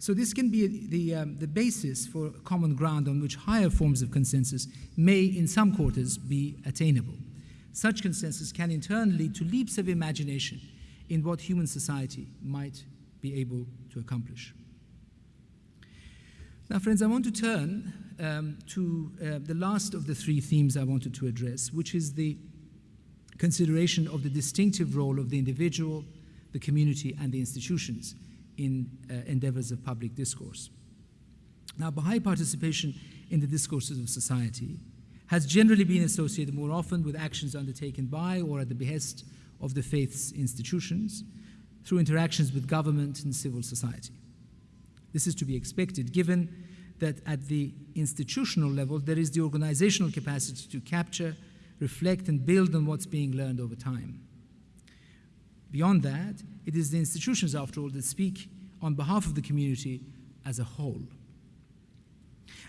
So, this can be the, um, the basis for common ground on which higher forms of consensus may, in some quarters, be attainable. Such consensus can in turn lead to leaps of imagination in what human society might be able to accomplish. Now, friends, I want to turn um, to uh, the last of the three themes I wanted to address, which is the consideration of the distinctive role of the individual, the community, and the institutions in uh, endeavors of public discourse. Now, Baha'i participation in the discourses of society has generally been associated more often with actions undertaken by or at the behest of the faith's institutions through interactions with government and civil society. This is to be expected given that at the institutional level there is the organizational capacity to capture, reflect, and build on what's being learned over time. Beyond that, it is the institutions, after all, that speak on behalf of the community as a whole.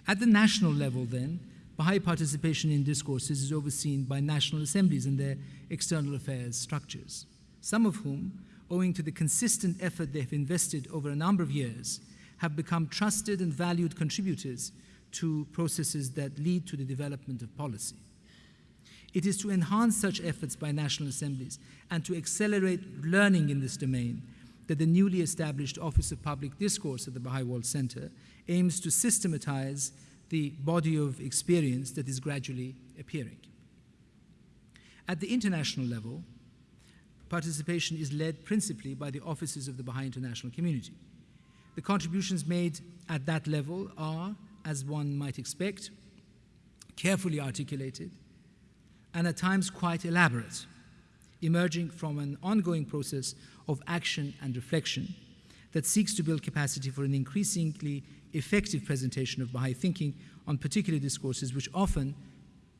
At the national level, then, Baha'i participation in discourses is overseen by national assemblies and their external affairs structures, some of whom, owing to the consistent effort they've invested over a number of years, have become trusted and valued contributors to processes that lead to the development of policy. It is to enhance such efforts by national assemblies and to accelerate learning in this domain that the newly established Office of Public Discourse at the Baha'i World Center aims to systematize the body of experience that is gradually appearing. At the international level, participation is led principally by the offices of the Baha'i International Community. The contributions made at that level are, as one might expect, carefully articulated and at times quite elaborate, emerging from an ongoing process of action and reflection that seeks to build capacity for an increasingly effective presentation of Baha'i thinking on particular discourses which often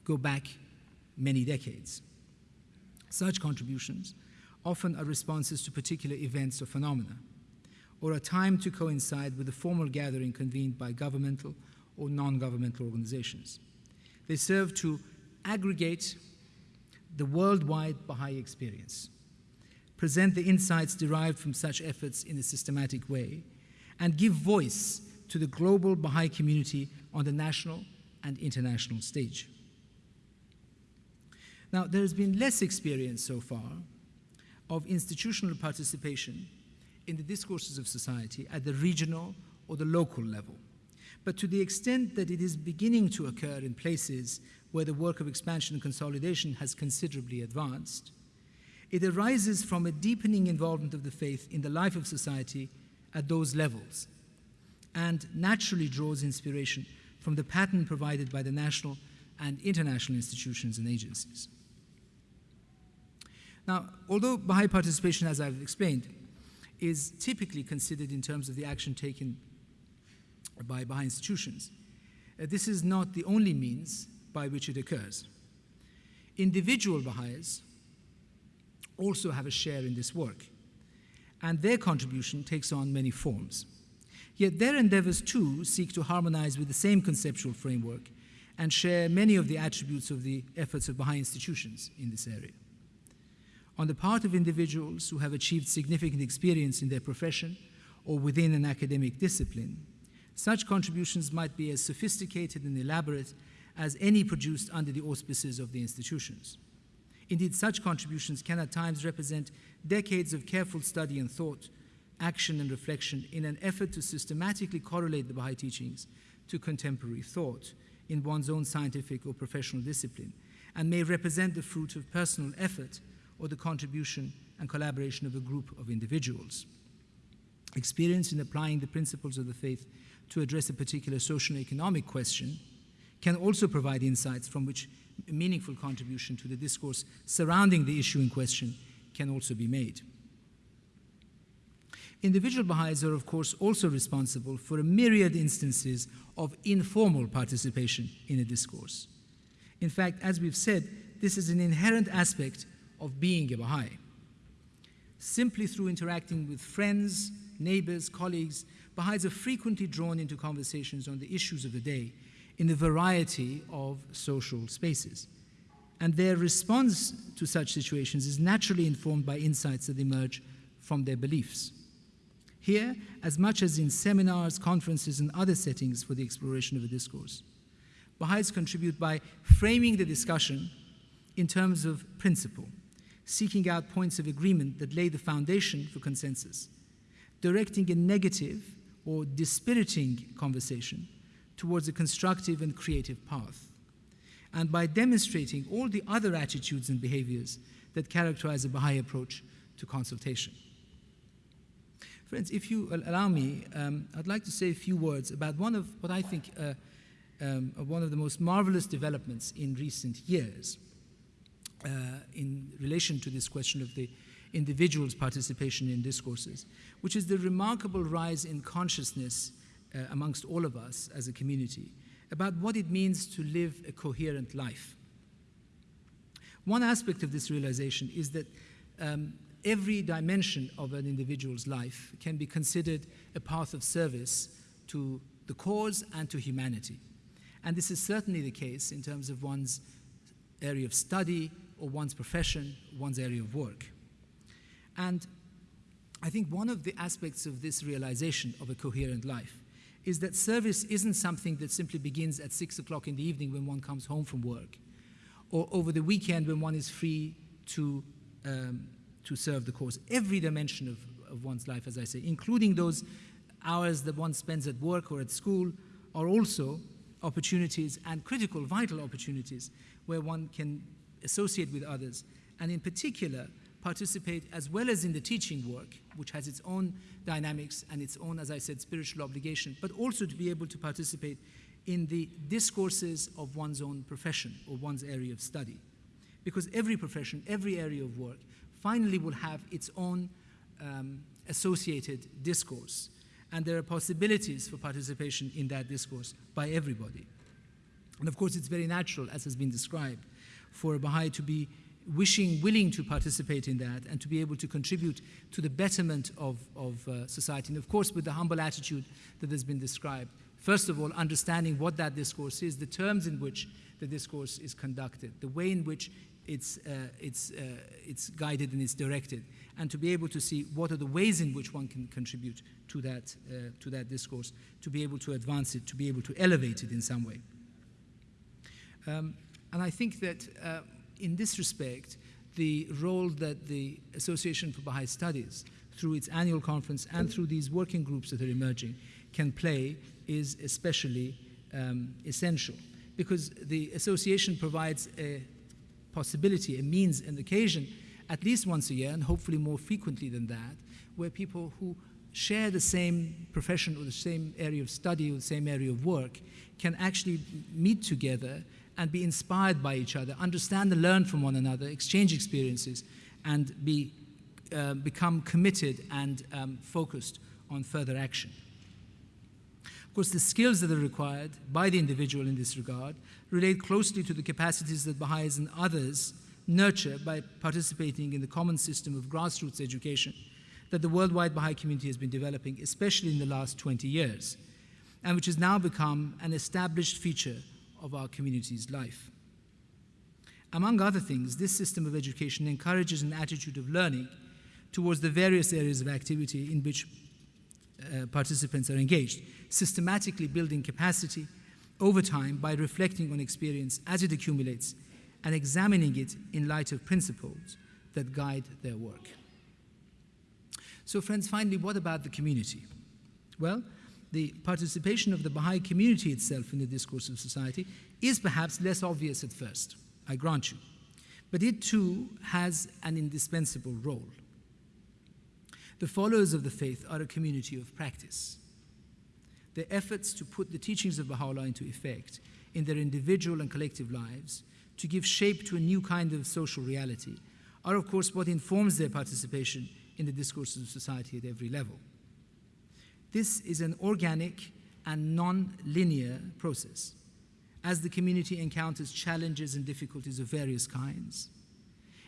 go back many decades. Such contributions often are responses to particular events or phenomena, or a time to coincide with a formal gathering convened by governmental or non governmental organizations. They serve to aggregate the worldwide Baha'i experience, present the insights derived from such efforts in a systematic way, and give voice to the global Baha'i community on the national and international stage. Now, there has been less experience so far of institutional participation in the discourses of society at the regional or the local level. But to the extent that it is beginning to occur in places where the work of expansion and consolidation has considerably advanced, it arises from a deepening involvement of the faith in the life of society at those levels and naturally draws inspiration from the pattern provided by the national and international institutions and agencies. Now, although Baha'i participation, as I've explained, is typically considered in terms of the action taken by Baha'i institutions, uh, this is not the only means by which it occurs. Individual Baha'is also have a share in this work, and their contribution takes on many forms. Yet their endeavors too seek to harmonize with the same conceptual framework and share many of the attributes of the efforts of Baha'i institutions in this area. On the part of individuals who have achieved significant experience in their profession or within an academic discipline, such contributions might be as sophisticated and elaborate as any produced under the auspices of the institutions. Indeed, such contributions can at times represent decades of careful study and thought, action and reflection in an effort to systematically correlate the Baha'i teachings to contemporary thought in one's own scientific or professional discipline, and may represent the fruit of personal effort or the contribution and collaboration of a group of individuals. Experience in applying the principles of the faith to address a particular social and economic question can also provide insights from which a meaningful contribution to the discourse surrounding the issue in question can also be made. Individual Baha'is are, of course, also responsible for a myriad instances of informal participation in a discourse. In fact, as we've said, this is an inherent aspect of being a Baha'i. Simply through interacting with friends, neighbors, colleagues, Baha'is are frequently drawn into conversations on the issues of the day in a variety of social spaces. And their response to such situations is naturally informed by insights that emerge from their beliefs. Here, as much as in seminars, conferences, and other settings for the exploration of a discourse, Baha'is contribute by framing the discussion in terms of principle, seeking out points of agreement that lay the foundation for consensus, directing a negative or dispiriting conversation towards a constructive and creative path, and by demonstrating all the other attitudes and behaviors that characterize a Baha'i approach to consultation. Friends, if you allow me, um, I'd like to say a few words about one of what I think uh, um, one of the most marvelous developments in recent years uh, in relation to this question of the individual's participation in discourses, which is the remarkable rise in consciousness uh, amongst all of us as a community about what it means to live a coherent life. One aspect of this realization is that um, every dimension of an individual's life can be considered a path of service to the cause and to humanity. And this is certainly the case in terms of one's area of study or one's profession, one's area of work. And I think one of the aspects of this realization of a coherent life is that service isn't something that simply begins at six o'clock in the evening when one comes home from work, or over the weekend when one is free to, um, to serve the cause. Every dimension of, of one's life, as I say, including those hours that one spends at work or at school, are also opportunities and critical, vital opportunities where one can associate with others, and in particular, participate as well as in the teaching work, which has its own dynamics and its own, as I said, spiritual obligation, but also to be able to participate in the discourses of one's own profession or one's area of study. Because every profession, every area of work, finally will have its own um, associated discourse. And there are possibilities for participation in that discourse by everybody. And of course, it's very natural, as has been described, for a Baha'i to be wishing, willing to participate in that and to be able to contribute to the betterment of, of uh, society. And of course, with the humble attitude that has been described. First of all, understanding what that discourse is, the terms in which the discourse is conducted, the way in which it's, uh, it's, uh, it's guided and it's directed, and to be able to see what are the ways in which one can contribute to that, uh, to that discourse, to be able to advance it, to be able to elevate it in some way. Um, and I think that uh, in this respect, the role that the Association for Baha'i Studies, through its annual conference and through these working groups that are emerging, can play is especially um, essential. Because the association provides a possibility, a means, an occasion, at least once a year, and hopefully more frequently than that, where people who share the same profession or the same area of study or the same area of work can actually meet together and be inspired by each other, understand and learn from one another, exchange experiences, and be, uh, become committed and um, focused on further action. Of course, the skills that are required by the individual in this regard relate closely to the capacities that Baha'is and others nurture by participating in the common system of grassroots education that the worldwide Baha'i community has been developing, especially in the last 20 years, and which has now become an established feature of our community's life. Among other things, this system of education encourages an attitude of learning towards the various areas of activity in which uh, participants are engaged, systematically building capacity over time by reflecting on experience as it accumulates and examining it in light of principles that guide their work. So, friends, finally, what about the community? Well, the participation of the Baha'i community itself in the discourse of society is perhaps less obvious at first, I grant you. But it too has an indispensable role. The followers of the faith are a community of practice. Their efforts to put the teachings of Baha'u'llah into effect in their individual and collective lives, to give shape to a new kind of social reality, are of course what informs their participation in the discourses of society at every level. This is an organic and non linear process as the community encounters challenges and difficulties of various kinds.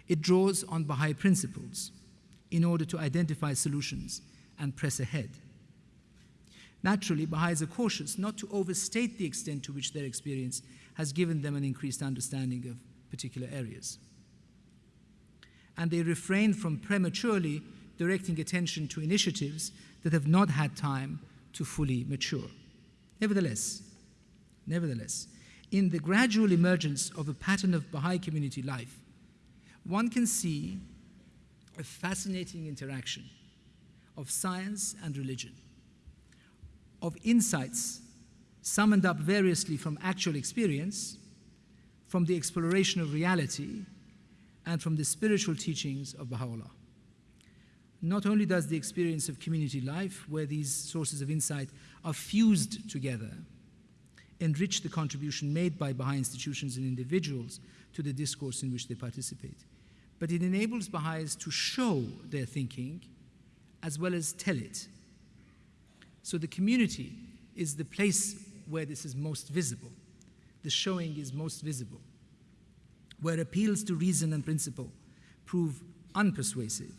It draws on Baha'i principles in order to identify solutions and press ahead. Naturally, Baha'is are cautious not to overstate the extent to which their experience has given them an increased understanding of particular areas. And they refrain from prematurely directing attention to initiatives that have not had time to fully mature. Nevertheless, nevertheless, in the gradual emergence of a pattern of Baha'i community life, one can see a fascinating interaction of science and religion, of insights summoned up variously from actual experience, from the exploration of reality, and from the spiritual teachings of Baha'u'llah not only does the experience of community life, where these sources of insight are fused together, enrich the contribution made by Baha'i institutions and individuals to the discourse in which they participate, but it enables Baha'is to show their thinking as well as tell it. So the community is the place where this is most visible. The showing is most visible, where appeals to reason and principle prove unpersuasive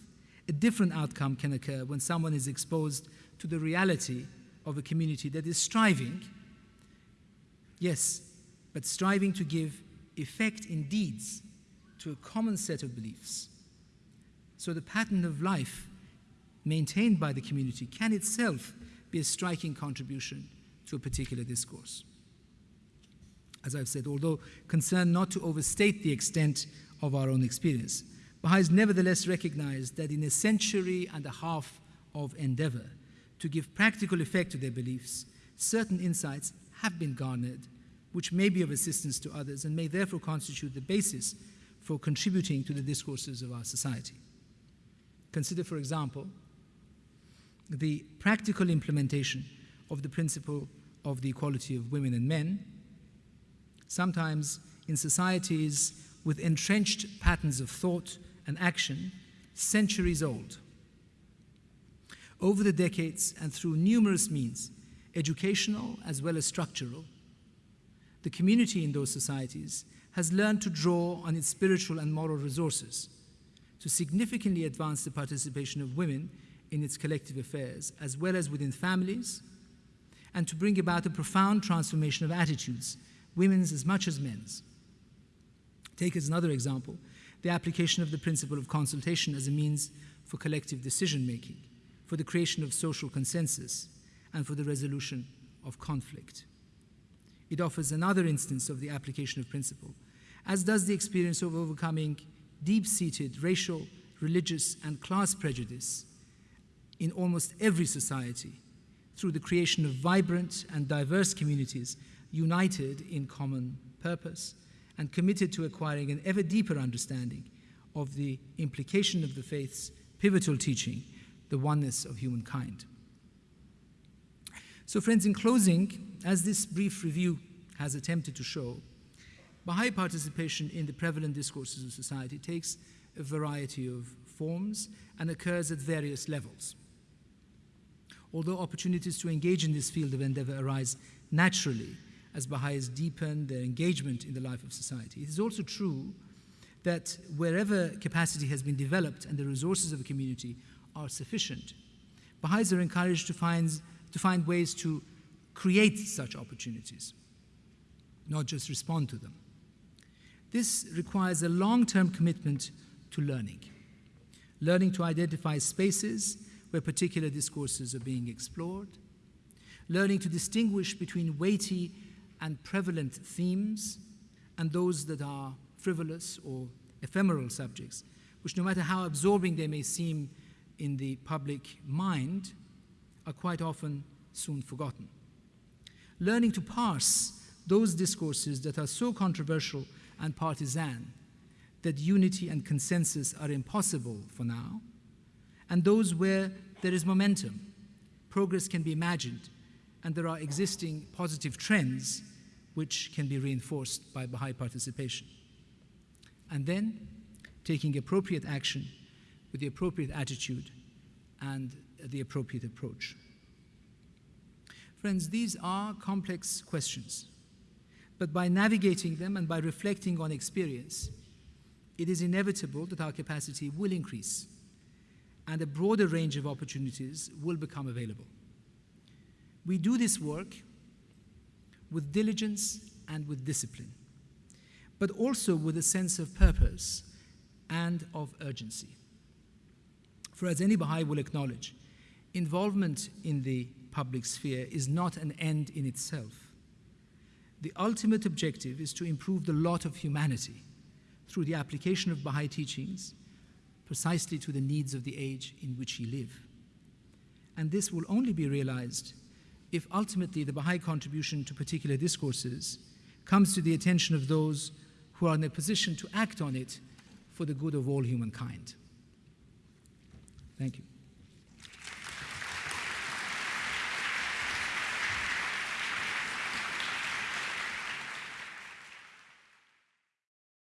a different outcome can occur when someone is exposed to the reality of a community that is striving, yes, but striving to give effect in deeds to a common set of beliefs. So the pattern of life maintained by the community can itself be a striking contribution to a particular discourse. As I've said, although concerned not to overstate the extent of our own experience, Baha'is nevertheless recognized that in a century and a half of endeavor to give practical effect to their beliefs, certain insights have been garnered which may be of assistance to others and may therefore constitute the basis for contributing to the discourses of our society. Consider, for example, the practical implementation of the principle of the equality of women and men. Sometimes in societies with entrenched patterns of thought and action centuries old. Over the decades and through numerous means, educational as well as structural, the community in those societies has learned to draw on its spiritual and moral resources to significantly advance the participation of women in its collective affairs, as well as within families, and to bring about a profound transformation of attitudes, women's as much as men's. Take as another example the application of the principle of consultation as a means for collective decision making, for the creation of social consensus, and for the resolution of conflict. It offers another instance of the application of principle, as does the experience of overcoming deep seated racial, religious, and class prejudice in almost every society through the creation of vibrant and diverse communities united in common purpose and committed to acquiring an ever deeper understanding of the implication of the faith's pivotal teaching, the oneness of humankind. So, friends, in closing, as this brief review has attempted to show, Baha'i participation in the prevalent discourses of society takes a variety of forms and occurs at various levels. Although opportunities to engage in this field of endeavor arise naturally as Baha'is deepen their engagement in the life of society, it is also true that wherever capacity has been developed and the resources of a community are sufficient, Baha'is are encouraged to find, to find ways to create such opportunities, not just respond to them. This requires a long term commitment to learning, learning to identify spaces where particular discourses are being explored, learning to distinguish between weighty and prevalent themes and those that are frivolous or ephemeral subjects, which, no matter how absorbing they may seem in the public mind, are quite often soon forgotten. Learning to parse those discourses that are so controversial and partisan that unity and consensus are impossible for now, and those where there is momentum, progress can be imagined, and there are existing positive trends which can be reinforced by Baha'i participation. And then taking appropriate action with the appropriate attitude and the appropriate approach. Friends, these are complex questions, but by navigating them and by reflecting on experience, it is inevitable that our capacity will increase and a broader range of opportunities will become available. We do this work with diligence and with discipline, but also with a sense of purpose and of urgency. For as any Baha'i will acknowledge, involvement in the public sphere is not an end in itself. The ultimate objective is to improve the lot of humanity through the application of Baha'i teachings precisely to the needs of the age in which we live. And this will only be realized if ultimately the Baha'i contribution to particular discourses comes to the attention of those who are in a position to act on it for the good of all humankind. Thank you.